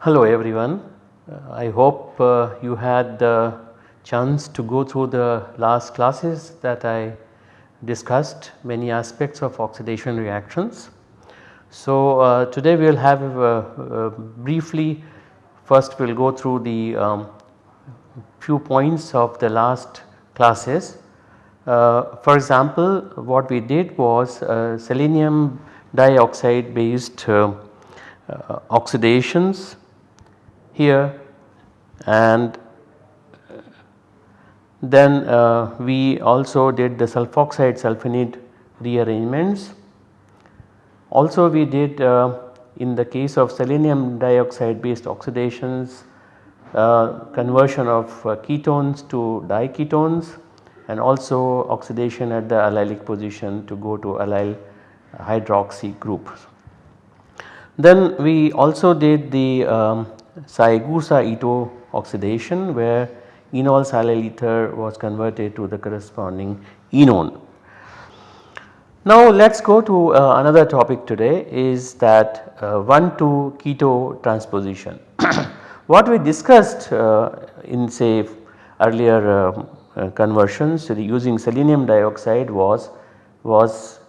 Hello everyone, uh, I hope uh, you had the chance to go through the last classes that I discussed many aspects of oxidation reactions. So, uh, today we will have uh, uh, briefly first we will go through the um, few points of the last classes. Uh, for example, what we did was uh, selenium dioxide based uh, oxidations here and then we also did the sulfoxide sulfenate rearrangements also we did uh, in the case of selenium dioxide based oxidations uh, conversion of uh, ketones to diketones and also oxidation at the allylic position to go to allyl hydroxy group. Then we also did the um, Saegusa-Ito oxidation where enol silyl ether was converted to the corresponding enone. Now let us go to uh, another topic today is that uh, 1 to keto transposition. what we discussed uh, in say earlier uh, uh, conversions using selenium dioxide was was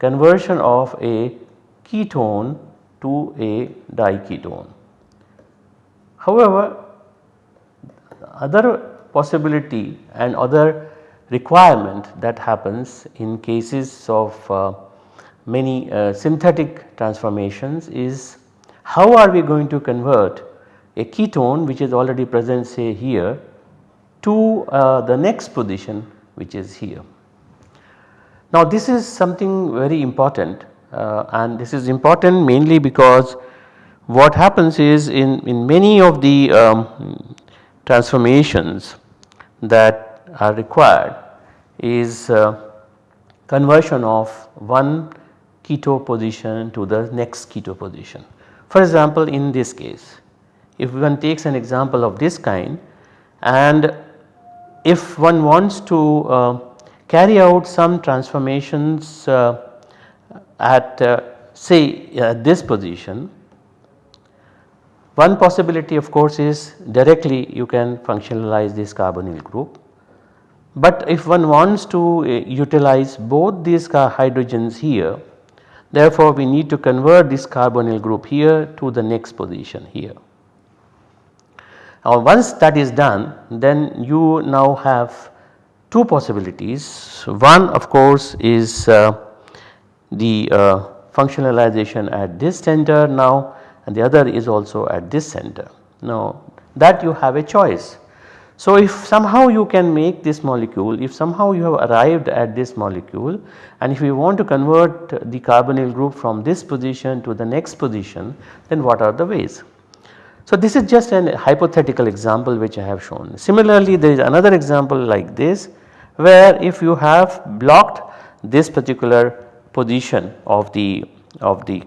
conversion of a ketone to a diketone. However, other possibility and other requirement that happens in cases of uh, many uh, synthetic transformations is how are we going to convert a ketone which is already present say here to uh, the next position which is here. Now this is something very important uh, and this is important mainly because what happens is in, in many of the um, transformations that are required is uh, conversion of one keto position to the next keto position. For example, in this case if one takes an example of this kind and if one wants to uh, carry out some transformations uh, at uh, say at this position one possibility of course is directly you can functionalize this carbonyl group but if one wants to uh, utilize both these hydrogens here therefore we need to convert this carbonyl group here to the next position here. Now once that is done then you now have two possibilities one of course is uh, the uh, functionalization at this center now and the other is also at this center. Now that you have a choice so, if somehow you can make this molecule, if somehow you have arrived at this molecule and if you want to convert the carbonyl group from this position to the next position then what are the ways. So, this is just an hypothetical example which I have shown. Similarly, there is another example like this where if you have blocked this particular position of the of the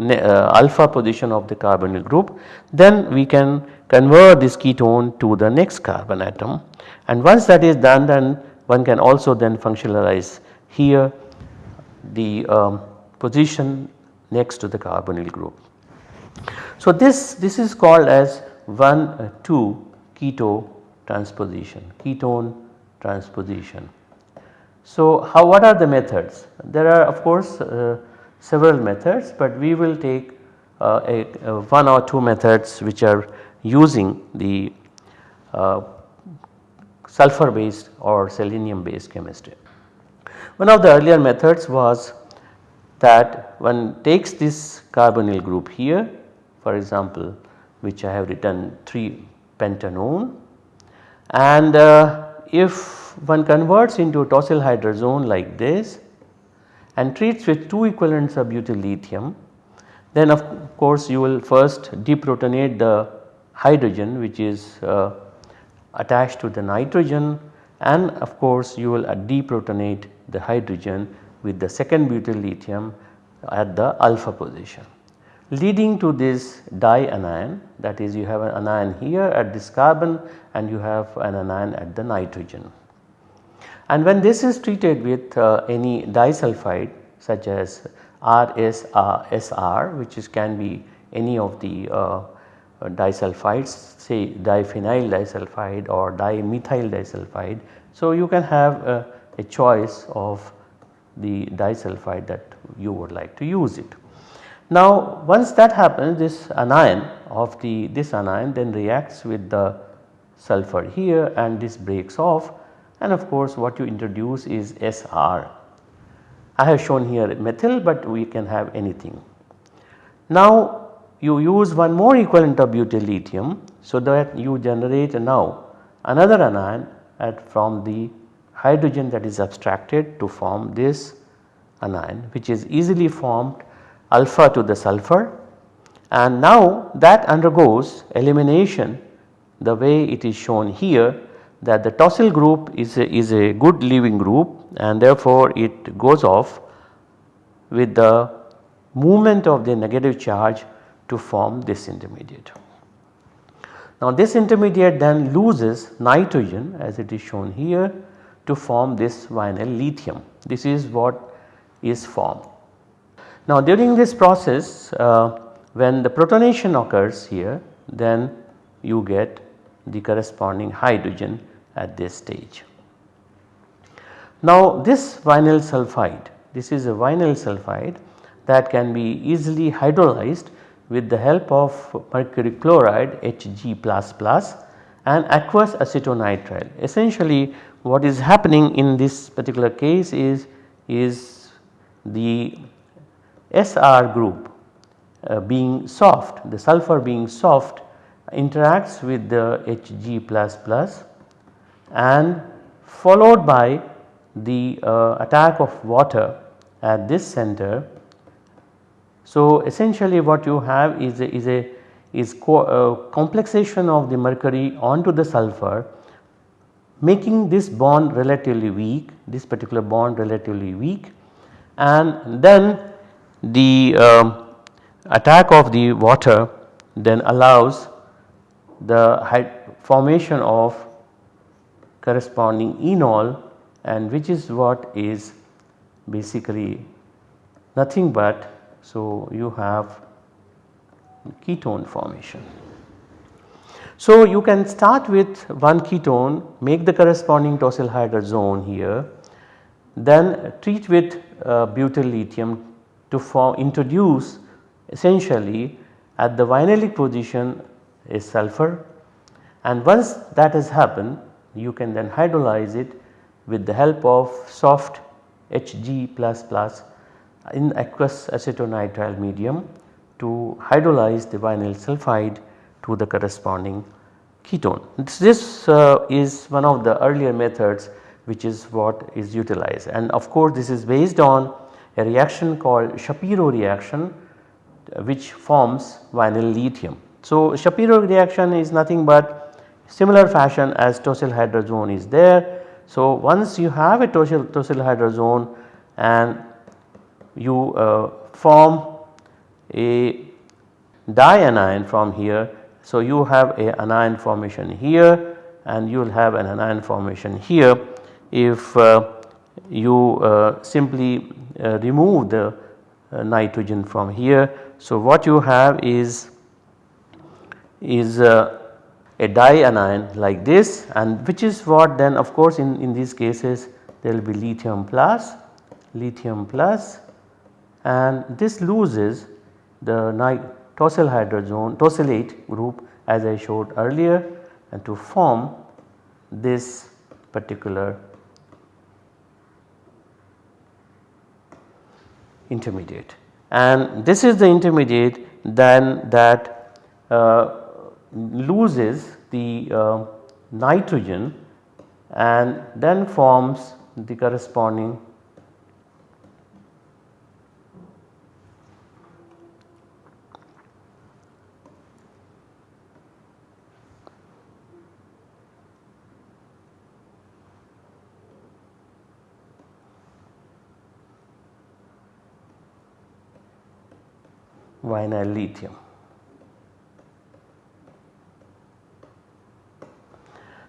uh, alpha position of the carbonyl group then we can convert this ketone to the next carbon atom and once that is done then one can also then functionalize here the um, position next to the carbonyl group. So this, this is called as 1 uh, 2 keto transposition, ketone transposition. So how what are the methods? There are of course uh, several methods but we will take uh, a, a one or two methods which are using the uh, sulfur based or selenium based chemistry. One of the earlier methods was that one takes this carbonyl group here for example which I have written 3 pentanone and uh, if one converts into a tosyl hydrazone like this and treats with 2 equivalents of butyl lithium then of course you will first deprotonate the hydrogen which is uh, attached to the nitrogen and of course you will deprotonate the hydrogen with the second butyl lithium at the alpha position. leading to this dianion that is you have an anion here at this carbon and you have an anion at the nitrogen. And when this is treated with uh, any disulfide such as RSR which is can be any of the uh, disulfides say diphenyl disulfide or dimethyl disulfide. So, you can have a, a choice of the disulfide that you would like to use it. Now once that happens this anion of the this anion then reacts with the sulfur here and this breaks off and of course what you introduce is SR. I have shown here methyl but we can have anything. Now you use one more equivalent of butyl lithium so that you generate now another anion at from the hydrogen that is abstracted to form this anion which is easily formed alpha to the sulfur. And now that undergoes elimination the way it is shown here that the tosyl group is a, is a good leaving group and therefore it goes off with the movement of the negative charge to form this intermediate. Now this intermediate then loses nitrogen as it is shown here to form this vinyl lithium. This is what is formed. Now during this process uh, when the protonation occurs here then you get the corresponding hydrogen at this stage. Now this vinyl sulphide this is a vinyl sulphide that can be easily hydrolyzed with the help of mercury chloride Hg and aqueous acetonitrile. Essentially what is happening in this particular case is, is the SR group uh, being soft the sulfur being soft interacts with the Hg and followed by the uh, attack of water at this center. So essentially what you have is a, is a is co uh, complexation of the mercury onto the sulfur making this bond relatively weak this particular bond relatively weak and then the uh, attack of the water then allows the formation of corresponding enol and which is what is basically nothing but so you have ketone formation. So you can start with one ketone make the corresponding tosyl hydrazone here then treat with uh, butyl lithium to form introduce essentially at the vinylic position is sulfur and once that has happened you can then hydrolyze it with the help of soft Hg in aqueous acetonitrile medium to hydrolyze the vinyl sulphide to the corresponding ketone. This uh, is one of the earlier methods which is what is utilized and of course this is based on a reaction called Shapiro reaction which forms vinyl lithium. So Shapiro reaction is nothing but similar fashion as tosyl hydrazone is there. So once you have a tosyl, tosyl hydrazone and you uh, form a dianion from here. So you have a anion formation here and you will have an anion formation here if uh, you uh, simply uh, remove the uh, nitrogen from here. So what you have is is uh, a dianion like this and which is what then of course in, in these cases there will be lithium plus lithium plus and this loses the tosyl hydrazone tosylate group as I showed earlier and to form this particular intermediate. And this is the intermediate then that uh, loses the uh, nitrogen and then forms the corresponding vinyl lithium.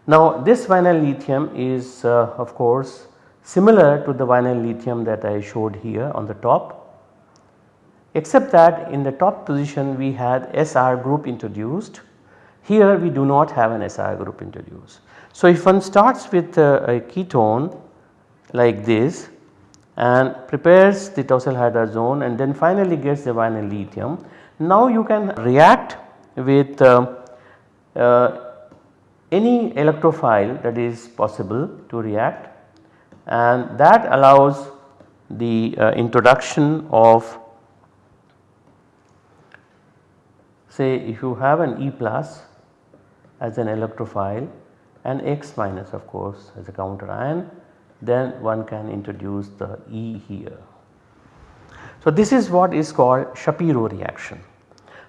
Now this vinyl lithium is uh, of course similar to the vinyl lithium that I showed here on the top except that in the top position we had SR group introduced here we do not have an SR group introduced. So if one starts with a, a ketone like this and prepares the tosylhydrazone and then finally gets the vinyl lithium. Now you can react with uh, uh, any electrophile that is possible to react and that allows the uh, introduction of say if you have an E plus as an electrophile and X minus of course as a counter ion then one can introduce the E here. So this is what is called Shapiro reaction.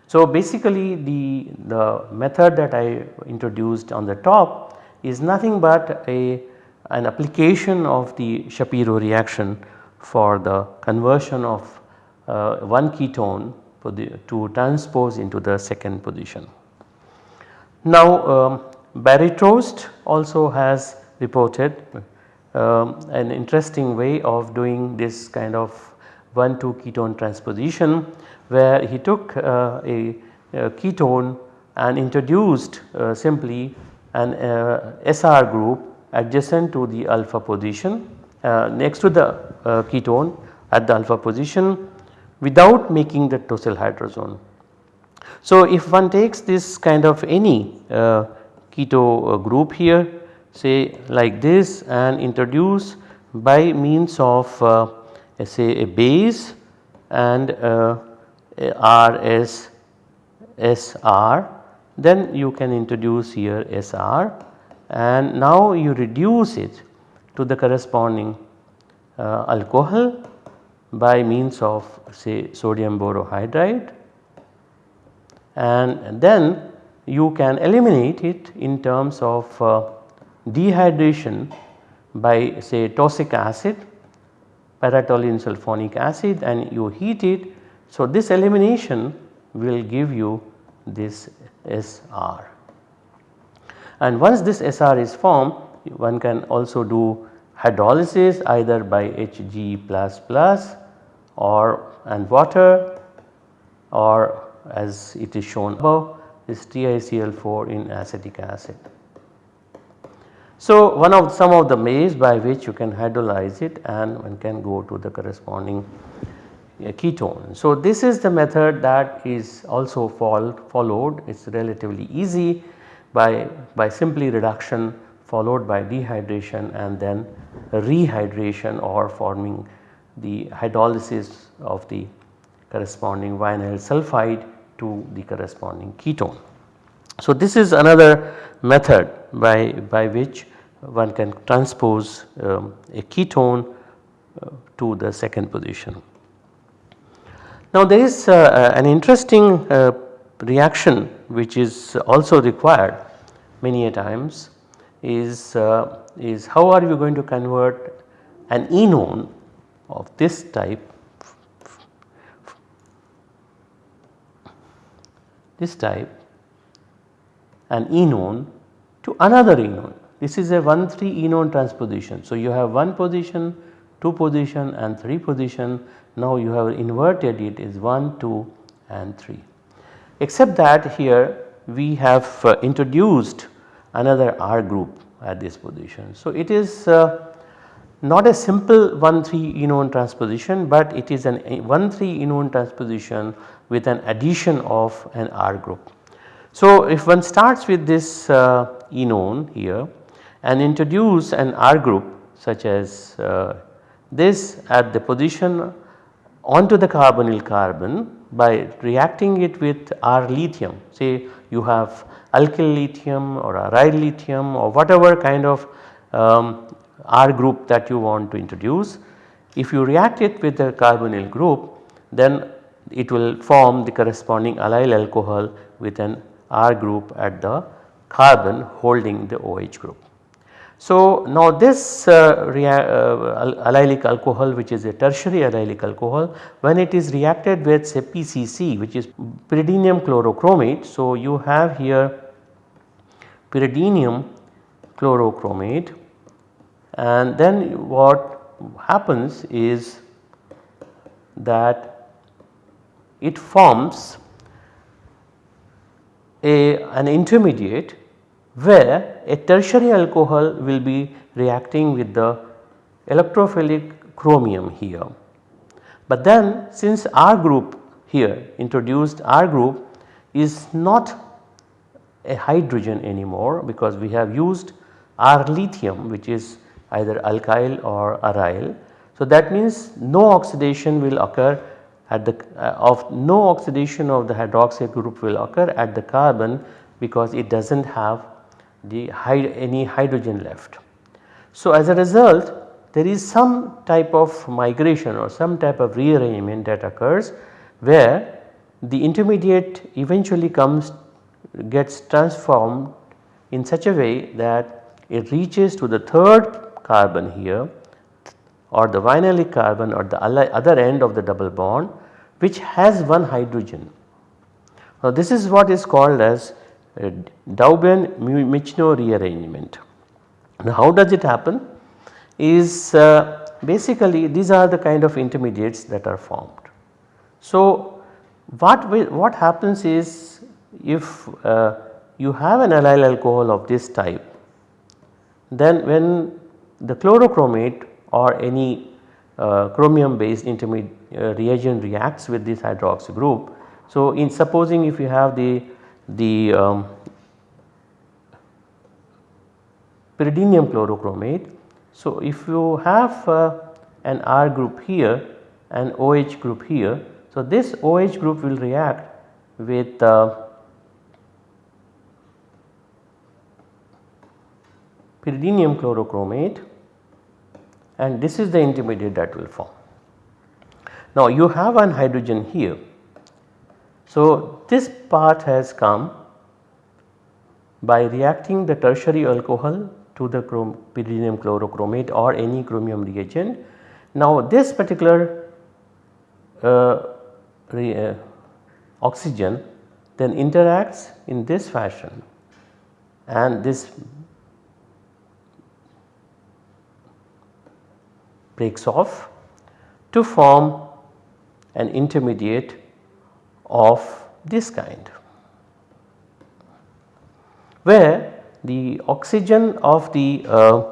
So basically the, the method that I introduced on the top is nothing but a an application of the Shapiro reaction for the conversion of uh, one ketone to transpose into the second position. Now um, Barry Trost also has reported um, an interesting way of doing this kind of 1 2 ketone transposition where he took uh, a, a, ketone and introduced uh, simply an uh, SR group adjacent to the alpha position uh, next to the uh, ketone at the alpha position without making the tosylhydrazone. So if one takes this kind of any uh, keto group here say like this and introduce by means of uh, say a base and uh, RS SR then you can introduce here SR and now you reduce it to the corresponding uh, alcohol by means of say sodium borohydride. And then you can eliminate it in terms of uh, dehydration by say tosic acid paratoluene sulfonic acid and you heat it. So, this elimination will give you this SR and once this SR is formed one can also do hydrolysis either by Hg or and water or as it is shown above is TiCl4 in acetic acid. So, one of some of the ways by which you can hydrolyze it and one can go to the corresponding uh, ketone. So, this is the method that is also followed it is relatively easy by, by simply reduction followed by dehydration and then rehydration or forming the hydrolysis of the corresponding vinyl sulfide to the corresponding ketone. So, this is another method by, by which one can transpose um, a ketone uh, to the second position. Now there is uh, an interesting uh, reaction which is also required many a times is, uh, is how are you going to convert an enone of this type this type an enone to another enone. This is a 1 3 enone transposition. So, you have 1 position, 2 position and 3 position. Now, you have inverted it is 1, 2 and 3. Except that here we have uh, introduced another R group at this position. So, it is uh, not a simple 1 3 enone transposition, but it is an 1 3 enone transposition with an addition of an R group. So, if one starts with this uh, enone here and introduce an R group such as uh, this at the position onto the carbonyl carbon by reacting it with R lithium say you have alkyl lithium or aryl lithium or whatever kind of um, R group that you want to introduce. If you react it with the carbonyl group then it will form the corresponding allyl alcohol with an R group at the carbon holding the OH group. So now this uh, uh, allylic alcohol which is a tertiary allylic alcohol when it is reacted with say PCC which is pyridinium chlorochromate. So you have here pyridinium chlorochromate and then what happens is that it forms a an intermediate where a tertiary alcohol will be reacting with the electrophilic chromium here. But then since R group here introduced R group is not a hydrogen anymore because we have used R lithium which is either alkyl or aryl. So that means no oxidation will occur at the uh, of no oxidation of the hydroxyl group will occur at the carbon because it does not have the any hydrogen left. So as a result there is some type of migration or some type of rearrangement that occurs where the intermediate eventually comes gets transformed in such a way that it reaches to the third carbon here or the vinylic carbon or the other end of the double bond which has one hydrogen. Now this is what is called as Dauben-Michno rearrangement. Now how does it happen is uh, basically these are the kind of intermediates that are formed. So what, what happens is if uh, you have an allyl alcohol of this type then when the chlorochromate or any uh, chromium based intermediate uh, reagent reacts with this hydroxy group. So in supposing if you have the the um, pyridinium chlorochromate. So, if you have uh, an R group here and OH group here. So, this OH group will react with uh, pyridinium chlorochromate and this is the intermediate that will form. Now you have an hydrogen here so, this part has come by reacting the tertiary alcohol to the pyridinium chlorochromate or any chromium reagent. Now, this particular uh, uh, oxygen then interacts in this fashion and this breaks off to form an intermediate of this kind where the oxygen of the uh,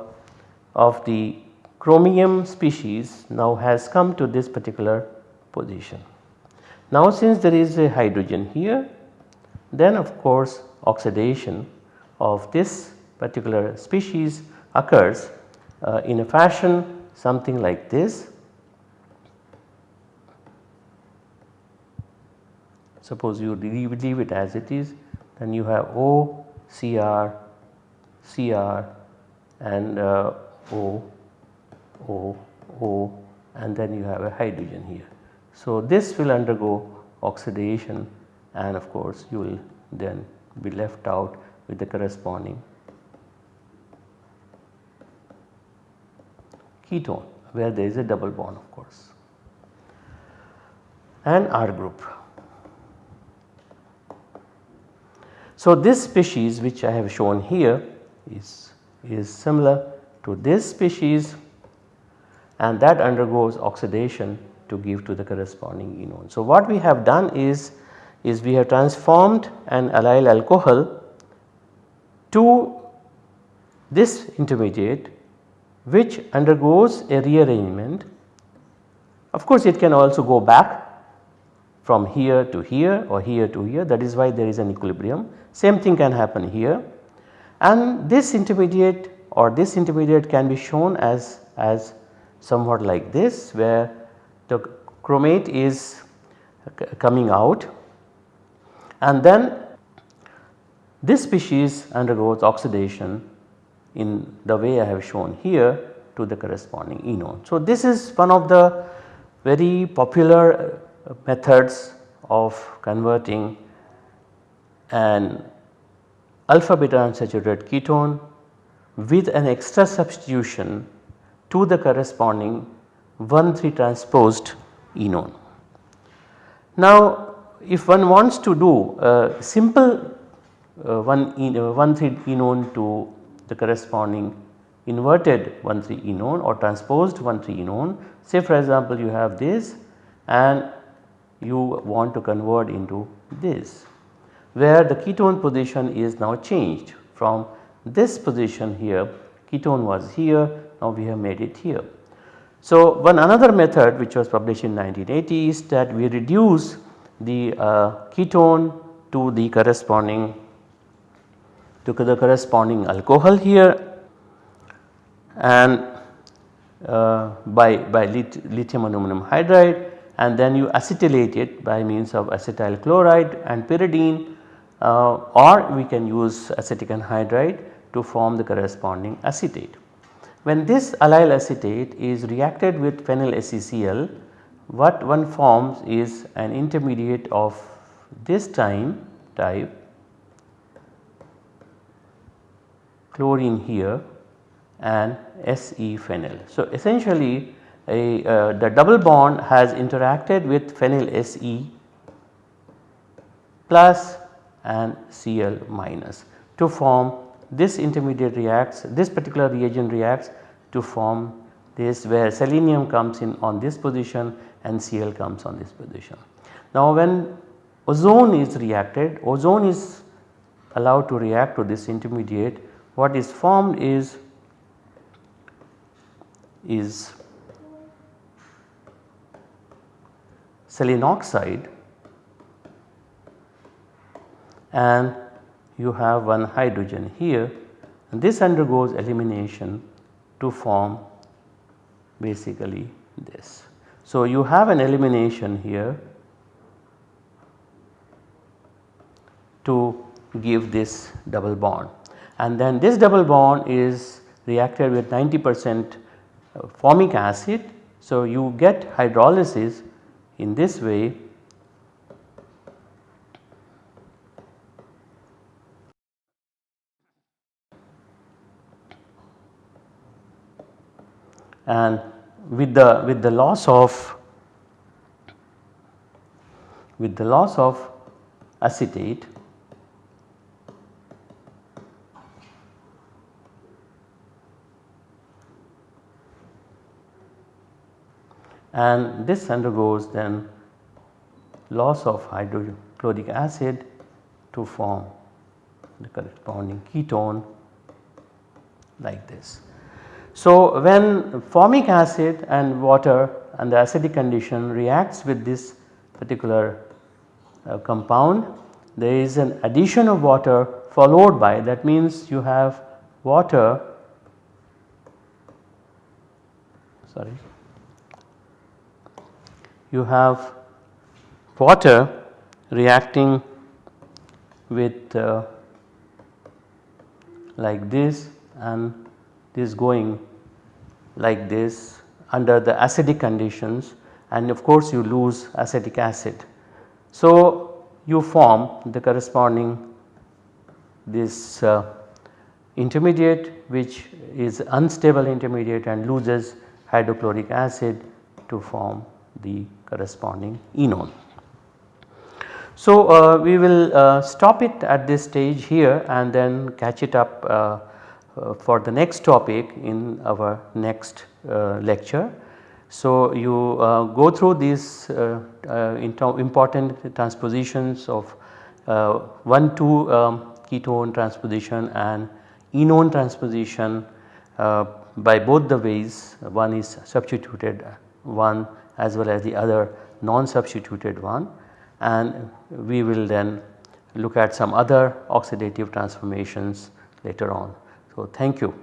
of the chromium species now has come to this particular position. Now since there is a hydrogen here then of course oxidation of this particular species occurs uh, in a fashion something like this Suppose you leave, it as it is then you have O, Cr, Cr and uh, O, O, O and then you have a hydrogen here. So this will undergo oxidation and of course you will then be left out with the corresponding ketone where there is a double bond of course and R group. So, this species which I have shown here is, is similar to this species and that undergoes oxidation to give to the corresponding enone. So, what we have done is, is we have transformed an allyl alcohol to this intermediate which undergoes a rearrangement. Of course, it can also go back from here to here or here to here that is why there is an equilibrium. Same thing can happen here and this intermediate or this intermediate can be shown as, as somewhat like this where the chromate is coming out and then this species undergoes oxidation in the way I have shown here to the corresponding enone. So, this is one of the very popular methods of converting an alpha beta unsaturated ketone with an extra substitution to the corresponding 1,3 transposed enone. Now if one wants to do a simple uh, 1 1,3 enone to the corresponding inverted 1,3 enone or transposed 1,3 enone say for example you have this and you want to convert into this where the ketone position is now changed from this position here ketone was here now we have made it here. So one another method which was published in 1980 is that we reduce the uh, ketone to the corresponding to the corresponding alcohol here and uh, by, by lithium aluminum hydride and then you acetylate it by means of acetyl chloride and pyridine uh, or we can use acetic anhydride to form the corresponding acetate. When this allyl acetate is reacted with phenyl SeCl what one forms is an intermediate of this time type chlorine here and Se phenyl. So essentially a, uh, the double bond has interacted with phenyl Se plus and Cl minus to form this intermediate reacts this particular reagent reacts to form this where selenium comes in on this position and Cl comes on this position. Now when ozone is reacted ozone is allowed to react to this intermediate what is formed is is selenoxide and you have one hydrogen here and this undergoes elimination to form basically this. So, you have an elimination here to give this double bond and then this double bond is reacted with 90 percent formic acid. So, you get hydrolysis in this way and with the with the loss of with the loss of acetate and this undergoes then loss of hydrochloric acid to form the corresponding ketone like this. So, when formic acid and water and the acidic condition reacts with this particular uh, compound there is an addition of water followed by that means you have water sorry you have water reacting with uh, like this and this going like this under the acidic conditions and of course you lose acetic acid. So you form the corresponding this uh, intermediate which is unstable intermediate and loses hydrochloric acid to form the corresponding enone. So, uh, we will uh, stop it at this stage here and then catch it up uh, uh for the next topic in our next uh, lecture. So, you uh, go through these important transpositions of 1 2 um, ketone transposition and enone transposition by both the ways one is substituted one as well as the other non substituted one and we will then look at some other oxidative transformations later on. So, thank you.